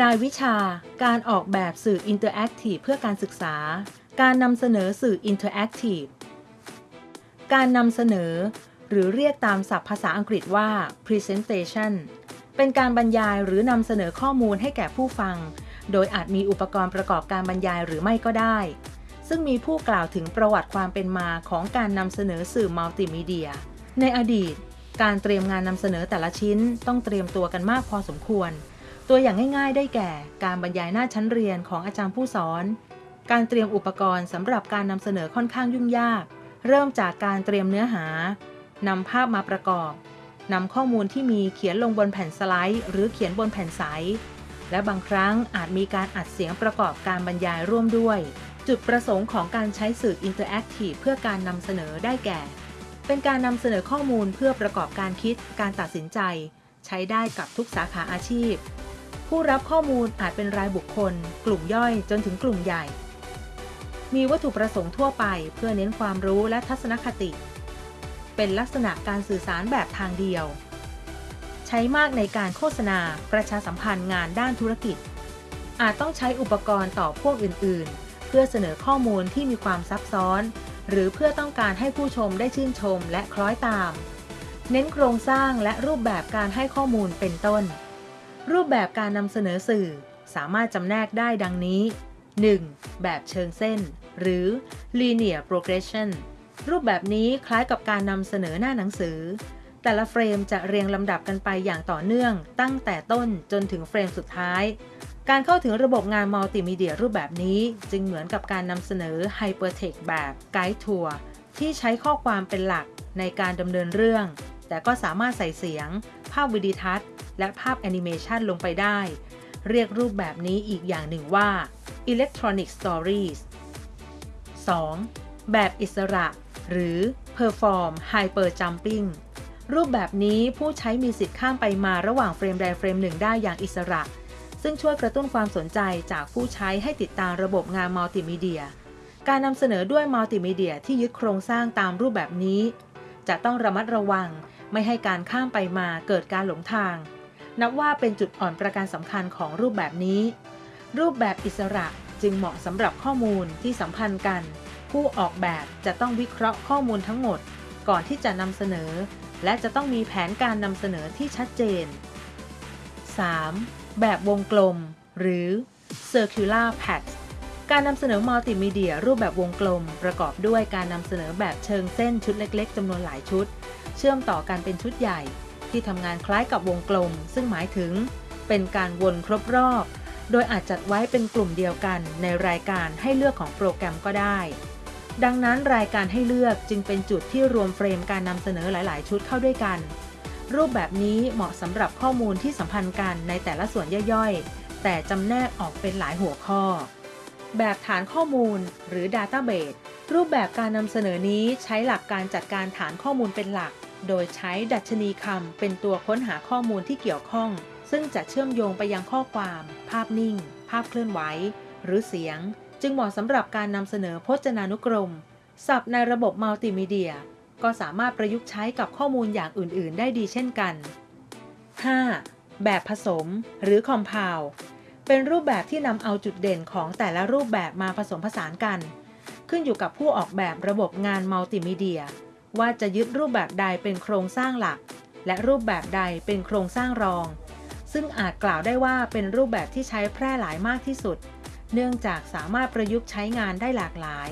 รายวิชา การออกแบบสื่ออินเตอร์แอคทีฟเพื่อการศึกษา การนำเสนอสื่ออินเตอร์แอคทีฟ การนำเสนอ หรือเรียกตามศัพท์ภาษาอังกฤษว่า presentation เป็นการบรรยายหรือนำเสนอข้อมูลให้แก่ผู้ฟัง โดยอาจมีอุปกรณ์ประกอบการบรรยายหรือไม่ก็ได้ ซึ่งมีผู้กล่าวถึงประวัติความเป็นมาของการนำเสนอสื่อมัลติมีเดีย ในอดีต การเตรียมงานนำเสนอแต่ละชิ้นต้องเตรียมตัวกันมากพอสมควร ตัวอย่างง่ายๆ ได้แก่ การบรรยายหน้าชั้นเรียนของอาจารย์ผู้สอน การเตรียมอุปกรณ์สำหรับการนำเสนอค่อนข้างยุ่งยาก เริ่มจากการเตรียมเนื้อหานำภาพมาประกอบนำข้อมูลที่มีเขียนลงบนแผ่นสไลด์ หรือเขียนบนแผ่นใส และบางครั้งอาจมีการอัดเสียงประกอบการบรรยายร่วมด้วย จุดประสงค์ของการใช้สื่ออินเตอร์แอคทีฟเพื่อการนำเสนอได้แก่ เป็นการนำเสนอข้อมูลเพื่อประกอบการคิด การตัดสินใจ ใช้ได้กับทุกสาขาอาชีพ ผู้รับข้อมูลอาจเป็นรายบุคคล กลุ่มย่อยจนถึงกลุ่มใหญ่ มีวัตถุประสงค์ทั่วไปเพื่อเน้นความรู้และทัศนคติ เป็นลักษณะการสื่อสารแบบทางเดียว ใช้มากในการโฆษณาประชาสัมพันธ์งานด้านธุรกิจ อาจต้องใช้อุปกรณ์ต่อพวกอื่น ๆ เพื่อเสนอข้อมูลที่มีความซับซ้อน หรือเพื่อต้องการให้ผู้ชมได้ชื่นชมและคล้อยตาม เน้นโครงสร้างและรูปแบบการให้ข้อมูลเป็นต้น รูปแบบการนำเสนอสื่อสามารถจำแนกได้ดังนี้ 1. แบบเชิงเส้น หรือ linear progression รูปแบบนี้คล้ายกับการนำเสนอหน้าหนังสือ แต่ละเฟรมจะเรียงลำดับกันไปอย่างต่อเนื่องตั้งแต่ต้นจนถึงเฟรมสุดท้าย การเข้าถึงระบบงานมัลติมีเดียรูปแบบนี้จึงเหมือนกับการนำเสนอ Hypertext แบบ Guided Tour ที่ใช้ข้อความเป็นหลักในการดำเนินเรื่อง แต่ก็สามารถใส่เสียง ภาพวิดีทัศน์ และภาพแอนิเมชันลงไปได้ เรียกรูปแบบนี้อีกอย่างหนึ่งว่า Electronic Stories 2. แบบอิสระ หรือ Freeform Hyper Jumping รูปแบบนี้ผู้ใช้มีสิทธิ์ข้ามไปมาระหว่างเฟรมใดเฟรมหนึ่งได้อย่างอิสระ ซึ่งช่วยกระตุ้นความสนใจจากผู้ใช้ให้ติดตามระบบงานมัลติมีเดีย การนำเสนอด้วยมัลติมีเดียที่ยึดโครงสร้างตามรูปแบบนี้ จะต้องระมัดระวังไม่ให้การข้ามไปมาเกิดการหลงทาง นับว่าเป็นจุดอ่อนประการสำคัญของรูปแบบนี้ รูปแบบอิสระจึงเหมาะสำหรับข้อมูลที่สัมพันธ์กัน ผู้ออกแบบจะต้องวิเคราะห์ข้อมูลทั้งหมด ก่อนที่จะนำเสนอ และจะต้องมีแผนการนำเสนอที่ชัดเจน 3. แบบวงกลม หรือ circular path การนำเสนอมัลติมีเดียรูปแบบวงกลม ประกอบด้วยการนำเสนอแบบเชิงเส้นชุดเล็ก ๆจำนวนหลายชุด เชื่อมต่อกันเป็นชุดใหญ่ ที่ทำงานคล้ายกับวงกลม ซึ่งหมายถึง เป็นการวนครบรอบ โดยอาจจัดไว้เป็นกลุ่มเดียวกันในรายการให้เลือกของโปรแกรมก็ได้ ดังนั้นรายการให้เลือกจึงเป็นจุดที่รวมเฟรมการนำเสนอหลาย ๆ ชุดเข้าด้วยกัน รูปแบบนี้เหมาะสำหรับข้อมูลที่สัมพันธ์กันในแต่ละส่วนย่อยๆ แต่จำแนกออกเป็นหลายหัวข้อ แบบฐานข้อมูลหรือ Database รูปแบบการนำเสนอนี้ใช้หลักการจัดการฐานข้อมูลเป็นหลัก โดยใช้ดัชนีคำเป็นตัวค้นหาข้อมูลที่เกี่ยวข้อง ซึ่งจะเชื่อมโยงไปยังข้อความ ภาพนิ่ง ภาพเคลื่อนไหว หรือเสียง จึงเหมาะสำหรับการนำเสนอพจนานุกรมศัพท์ในระบบมัลติมีเดีย ก็สามารถประยุกต์ใช้กับข้อมูลอย่างอื่น ๆ ได้ดีเช่นกัน 5. แบบผสม หรือ Compound เป็นรูปแบบที่นำเอาจุดเด่นของแต่ละรูปแบบมาผสมผสานกัน ขึ้นอยู่กับผู้ออกแบบระบบงานมัลติมีเดีย ว่าจะยึดรูปแบบใดเป็นโครงสร้างหลัก และรูปแบบใดเป็นโครงสร้างรอง ซึ่งอาจกล่าวได้ว่าเป็นรูปแบบที่ใช้แพร่หลายมากที่สุด เนื่องจากสามารถประยุกต์ใช้งานได้หลากหลาย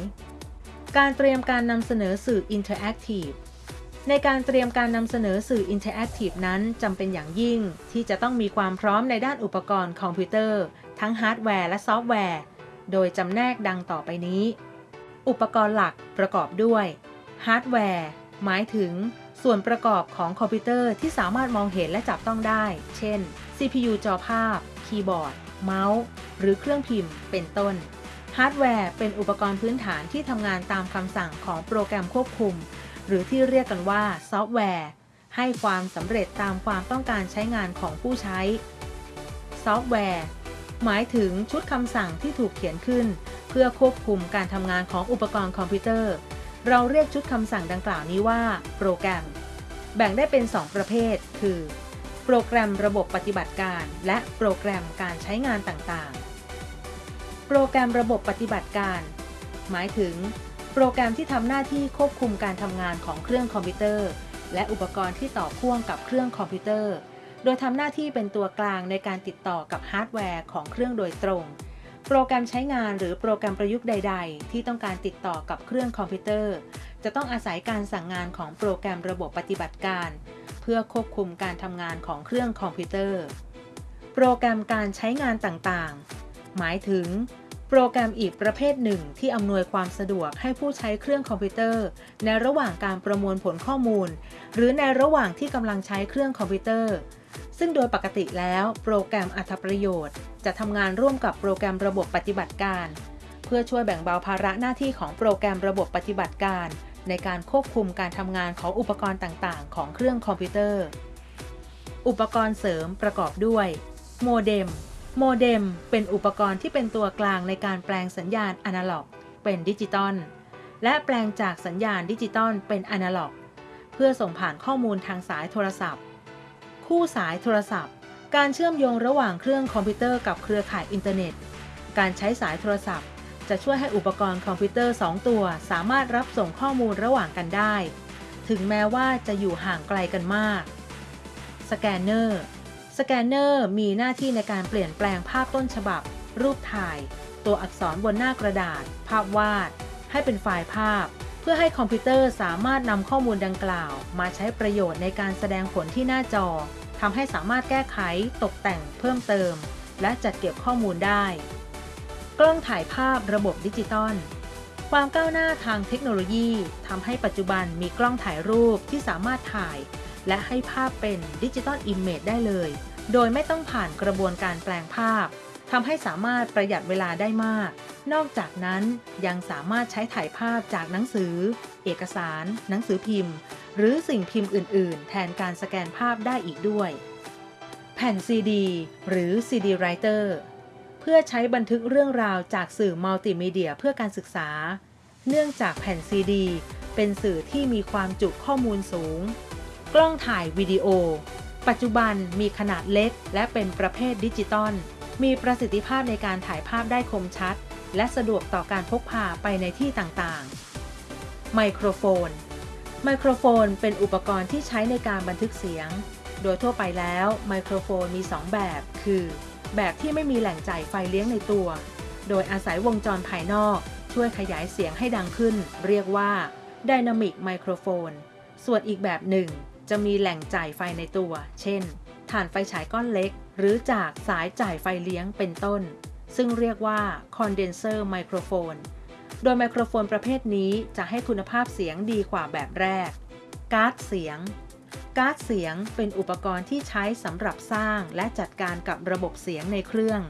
การเตรียมการนำเสนอสื่ออินเทอร์แอคทีฟในการเตรียมการนำเสนอสื่ออินเทอร์แอคทีฟนั้นจำเป็นอย่างยิ่ง ที่จะต้องมีความพร้อมในด้านอุปกรณ์คอมพิวเตอร์ ทั้งฮาร์ดแวร์และซอฟต์แวร์ โดยจำแนกดังต่อไปนี้ อุปกรณ์หลักประกอบด้วย ฮาร์ดแวร์ หมายถึงส่วนประกอบของคอมพิวเตอร์ที่สามารถมองเห็นและจับต้องได้ เช่น CPU จอภาพ คีย์บอร์ด เมาส์ หรือเครื่องพิมพ์ เป็นต้น ฮาร์ดแวร์เป็นอุปกรณ์พื้นฐานที่ทำงานตามคำสั่งของโปรแกรมควบคุม หรือที่เรียกกันว่าซอฟต์แวร์ ให้ความสำเร็จตามความต้องการใช้งานของผู้ใช้ ซอฟต์แวร์ หมายถึงชุดคำสั่งที่ถูกเขียนขึ้น เพื่อควบคุมการทำงานของอุปกรณ์คอมพิวเตอร์ เราเรียกชุดคำสั่งดังกล่าวนี้ว่า โปรแกรม แบ่งได้เป็น 2 ประเภท คือ โปรแกรมระบบปฏิบัติการ และโปรแกรมการใช้งานต่างๆ โปรแกรมระบบปฏิบัติการ หมายถึง โปรแกรมที่ทำหน้าที่ควบคุมการทำงานของเครื่องคอมพิวเตอร์ และอุปกรณ์ที่ต่อพ่วงกับเครื่องคอมพิวเตอร์ โดยทำหน้าที่เป็นตัวกลางในการติดต่อกับฮาร์ดแวร์ของเครื่องโดยตรง โปรแกรมใช้งานหรือโปรแกรมประยุกต์ใด ๆ ที่ต้องการติดต่อกับเครื่องคอมพิวเตอร์ จะต้องอาศัยการสั่งงานของโปรแกรมระบบปฏิบัติการ เพื่อควบคุมการทำงานของเครื่องคอมพิวเตอร์ โปรแกรมการใช้งานต่างๆ หมายถึง โปรแกรมอีกประเภทหนึ่งที่อำนวยความสะดวกให้ผู้ใช้เครื่องคอมพิวเตอร์ ในระหว่างการประมวลผลข้อมูล หรือในระหว่างที่กำลังใช้เครื่องคอมพิวเตอร์ ซึ่งโดยปกติแล้วโปรแกรมอรรถประโยชน์ จะทำงานร่วมกับโปรแกรมระบบปฏิบัติการ เพื่อช่วยแบ่งเบาภาระหน้าที่ของโปรแกรมระบบปฏิบัติการ ในการควบคุมการทำงานของอุปกรณ์ต่างๆ ของเครื่องคอมพิวเตอร์ อุปกรณ์เสริมประกอบด้วย โมเด็ม โมเด็มเป็นอุปกรณ์ที่เป็นตัวกลางในการแปลงสัญญาณอนาล็อก เป็นดิจิตอลและแปลงจากสัญญาณดิจิตอลเป็นอนาล็อก เพื่อส่งผ่านข้อมูลทางสายโทรศัพท์ คู่สายโทรศัพท์ การเชื่อมโยงระหว่างเครื่องคอมพิวเตอร์กับเครือข่ายอินเทอร์เน็ต การใช้สายโทรศัพท์ จะช่วยให้อุปกรณ์คอมพิวเตอร์ 2 ตัว สามารถรับส่งข้อมูลระหว่างกันได้ ถึงแม้ว่าจะอยู่ห่างไกลกันมาก สแกนเนอร์ สแกนเนอร์มีหน้าที่ในการเปลี่ยนแปลงภาพต้นฉบับ รูปถ่าย ตัวอักษรบนหน้ากระดาษ ภาพวาด ให้เป็นไฟล์ภาพ เพื่อให้คอมพิวเตอร์สามารถนำข้อมูลดังกล่าว มาใช้ประโยชน์ในการแสดงผลที่หน้าจอทำให้สามารถแก้ไข ตกแต่ง เพิ่มเติม และจัดเก็บข้อมูลได้ กล้องถ่ายภาพระบบดิจิตอลความก้าวหน้าทางเทคโนโลยีทำให้ปัจจุบันมีกล้องถ่ายรูปที่สามารถถ่าย และให้ภาพเป็น digital image ได้เลย โดยไม่ต้องผ่านกระบวนการแปลงภาพทำให้สามารถประหยัดเวลาได้มาก นอกจากนั้นยังสามารถใช้ถ่ายภาพจากหนังสือ เอกสาร หนังสือพิมพ์ หรือสิ่งพิมพ์อื่น ๆ แทนการสแกนภาพได้อีกด้วย แผ่นซีดีหรือ CD Writer เพื่อใช้บันทึกเรื่องราวจากสื่อมัลติมีเดียเพื่อการศึกษา เนื่องจากแผ่นซีดี เป็นสื่อที่มีความจุข้อมูลสูง กล้องถ่ายวิดีโอ ปัจจุบันมีขนาดเล็ก และเป็นประเภทดิจิตอล มีประสิทธิภาพในการถ่ายภาพได้คมชัด และสะดวกต่อการพกพาไปในที่ต่างๆ ไมโครโฟน ไมโครโฟนเป็นอุปกรณ์ที่ใช้ในการบันทึกเสียง โดยทั่วไปแล้วไมโครโฟนมี 2 แบบ คือ แบบที่ไม่มีแหล่งจ่ายไฟเลี้ยงในตัว โดยอาศัยวงจรภายนอก ช่วยขยายเสียงให้ดังขึ้น เรียกว่า Dynamic Microphone ส่วนอีกแบบหนึ่ง จะมีแหล่งจ่ายไฟในตัว เช่นถ่านไฟฉายก้อนเล็ก หรือจากสายจ่ายไฟเลี้ยงเป็นต้น ซึ่งเรียกว่า Condenser Microphone โดยไมโครโฟนประเภทนี้จะให้คุณภาพเสียงดีกว่าแบบแรก การ์ดเสียง การ์ดเสียงเป็นอุปกรณ์ที่ใช้สำหรับสร้างและจัดการกับระบบเสียงในเครื่อง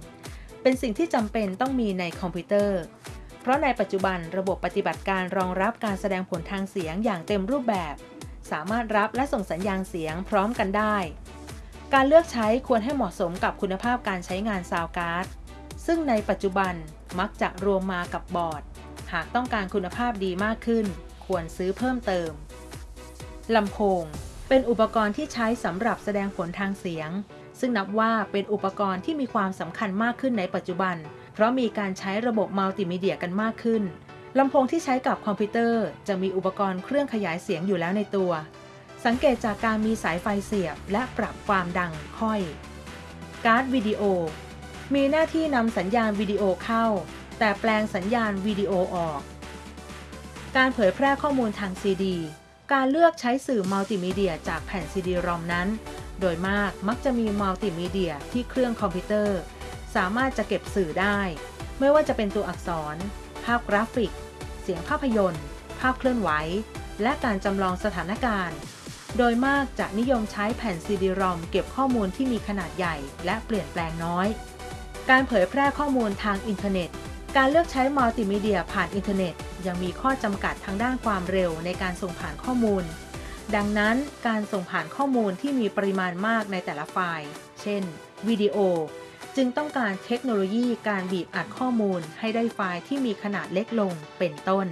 เป็นสิ่งที่จำเป็นต้องมีในคอมพิวเตอร์ เพราะในปัจจุบันระบบปฏิบัติการรองรับการแสดงผลทางเสียงอย่างเต็มรูปแบบ สามารถรับและส่งสัญญาณเสียงพร้อมกันได้ การเลือกใช้ควรให้เหมาะสมกับคุณภาพการใช้งานซาวการ์ด ซึ่งในปัจจุบันมักจะรวมมากับบอร์ด หากต้องการคุณภาพดีมากขึ้น ควรซื้อเพิ่มเติม ลำโพง เป็นอุปกรณ์ที่ใช้สำหรับแสดงผลทางเสียง ซึ่งนับว่าเป็นอุปกรณ์ที่มีความสำคัญมากขึ้นในปัจจุบัน เพราะมีการใช้ระบบมัลติมีเดียกันมากขึ้น ลำโพงที่ใช้กับคอมพิวเตอร์ จะมีอุปกรณ์เครื่องขยายเสียงอยู่แล้วในตัว สังเกตจากการมีสายไฟเสียบและปรับความดังค่อย การ์ดวิดีโอ มีหน้าที่นำสัญญาณวิดีโอเข้า และแปลงสัญญาณวิดีโอออก การเผยแพร่ข้อมูลทางซีดี การเลือกใช้สื่อมัลติมีเดียจากแผ่นซีดีรอมนั้น โดยมากมักจะมีมัลติมีเดียที่เครื่องคอมพิวเตอร์ สามารถจะเก็บสื่อได้ ไม่ว่าจะเป็นตัวอักษร ภาพกราฟิก เสียงภาพยนตร์ ภาพเคลื่อนไหว และการจำลองสถานการณ์ โดยมากจะนิยมใช้แผ่นซีดีรอมเก็บข้อมูลที่มีขนาดใหญ่และเปลี่ยนแปลงน้อย การเผยแพร่ข้อมูลทางอินเทอร์เน็ต การเลือกใช้มัลติมีเดียผ่านอินเทอร์เน็ต ยังมีข้อจำกัดทางด้านความเร็วในการส่งผ่านข้อมูล ดังนั้นการส่งผ่านข้อมูลที่มีปริมาณมากในแต่ละไฟล์ เช่น วิดีโอ จึงต้องการเทคโนโลยีการบีบอัดข้อมูลให้ได้ไฟล์ที่มีขนาดเล็กลงเป็นต้น